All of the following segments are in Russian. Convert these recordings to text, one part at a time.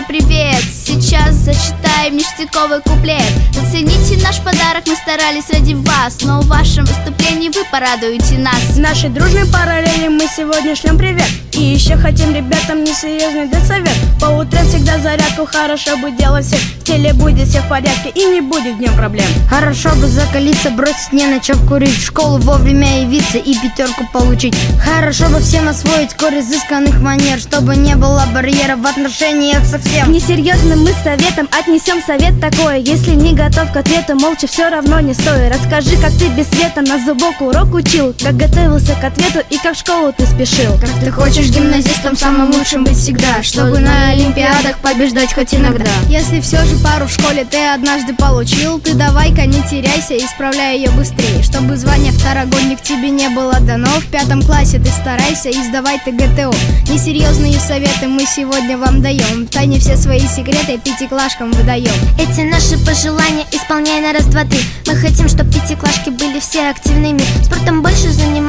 Саша, привет! Сейчас зачитаем ништяковый куплет. Зацените наш подарок, мы старались ради вас Но в вашем выступлении вы порадуете нас. Нашей дружной параллели мы сегодня шлем привет. И еще хотим ребятам несерьезный дать совет По утрам всегда зарядку, хорошо бы делать всех. В теле будет все в порядке и не будет днем проблем. Хорошо бы закалиться, бросить не начав курить. В школу вовремя явиться и пятерку получить. Хорошо бы всем освоить кор изысканных манер Чтобы не было барьеров в отношениях со всем. Несерьезным мы советом отнесем совет такой. Если не готов к ответу, молча все равно не стоит Расскажи, как ты без света на зубок урок учил Как готовился к ответу и как в школу ты спешил. Как ты хочешь гимназистом самым лучшим быть всегда Чтобы на олимпиадах побеждать хоть иногда. Если все же пару в школе ты однажды получил Ты давай-ка не теряйся, исправляй ее быстрее. Чтобы звание второгодник тебе не было дано В пятом классе ты старайся и сдавай ты ГТО Несерьезные советы мы сегодня вам даем тайне все свои секреты пятиклашкам выдаем Эти наши пожелания исполняй на раз, два, три. Мы хотим, чтобы пятиклашки были все активными. Спортом больше занимайся,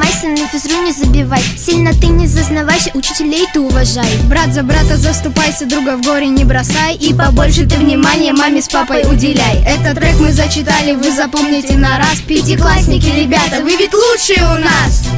забивай. Сильно ты не зазнавайся, учителей ты уважай. Брат за брата заступайся, друга в горе не бросай. И побольше ты внимания маме с папой уделяй. Этот трек мы зачитали, вы запомните на раз. Пятиклассники, ребята, вы ведь лучшие у нас!